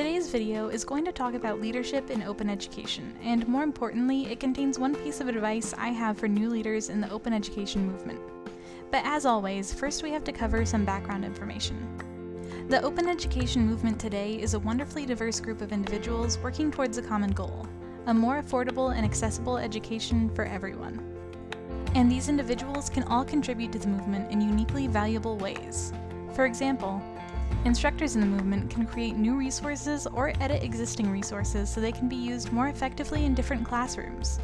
Today's video is going to talk about leadership in open education, and more importantly, it contains one piece of advice I have for new leaders in the open education movement. But as always, first we have to cover some background information. The open education movement today is a wonderfully diverse group of individuals working towards a common goal, a more affordable and accessible education for everyone. And these individuals can all contribute to the movement in uniquely valuable ways. For example, Instructors in the movement can create new resources or edit existing resources so they can be used more effectively in different classrooms.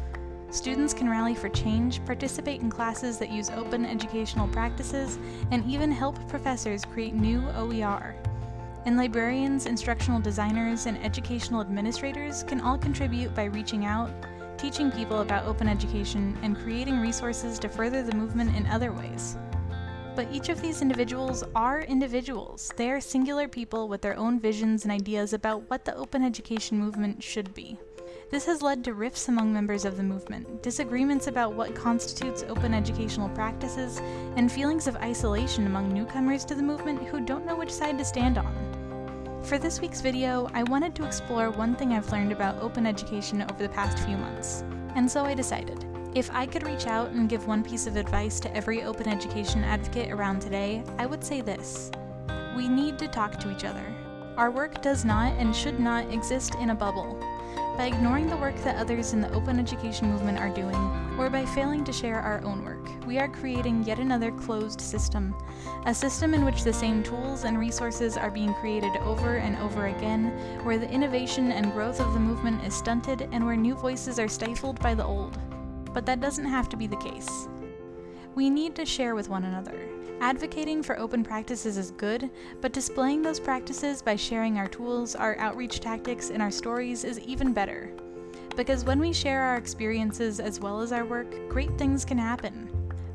Students can rally for change, participate in classes that use open educational practices, and even help professors create new OER. And librarians, instructional designers, and educational administrators can all contribute by reaching out, teaching people about open education, and creating resources to further the movement in other ways. But each of these individuals are individuals. They are singular people with their own visions and ideas about what the open education movement should be. This has led to rifts among members of the movement, disagreements about what constitutes open educational practices, and feelings of isolation among newcomers to the movement who don't know which side to stand on. For this week's video, I wanted to explore one thing I've learned about open education over the past few months, and so I decided. If I could reach out and give one piece of advice to every open education advocate around today, I would say this. We need to talk to each other. Our work does not and should not exist in a bubble. By ignoring the work that others in the open education movement are doing, or by failing to share our own work, we are creating yet another closed system. A system in which the same tools and resources are being created over and over again, where the innovation and growth of the movement is stunted, and where new voices are stifled by the old but that doesn't have to be the case. We need to share with one another. Advocating for open practices is good, but displaying those practices by sharing our tools, our outreach tactics, and our stories is even better. Because when we share our experiences as well as our work, great things can happen.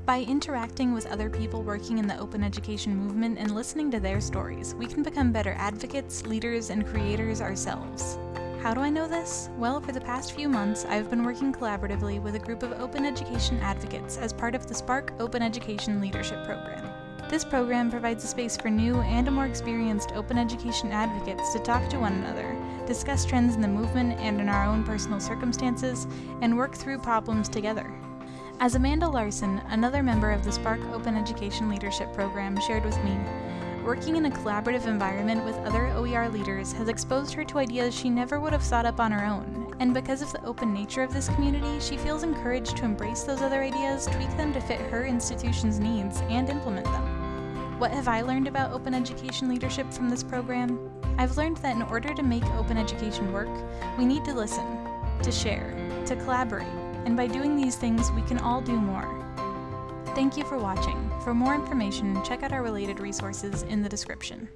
By interacting with other people working in the open education movement and listening to their stories, we can become better advocates, leaders, and creators ourselves. How do I know this? Well, for the past few months, I've been working collaboratively with a group of open education advocates as part of the SPARC Open Education Leadership Program. This program provides a space for new and more experienced open education advocates to talk to one another, discuss trends in the movement and in our own personal circumstances, and work through problems together. As Amanda Larson, another member of the SPARC Open Education Leadership Program, shared with me, Working in a collaborative environment with other OER leaders has exposed her to ideas she never would have thought up on her own, and because of the open nature of this community, she feels encouraged to embrace those other ideas, tweak them to fit her institution's needs, and implement them. What have I learned about open education leadership from this program? I've learned that in order to make open education work, we need to listen, to share, to collaborate, and by doing these things, we can all do more. Thank you for watching. For more information, check out our related resources in the description.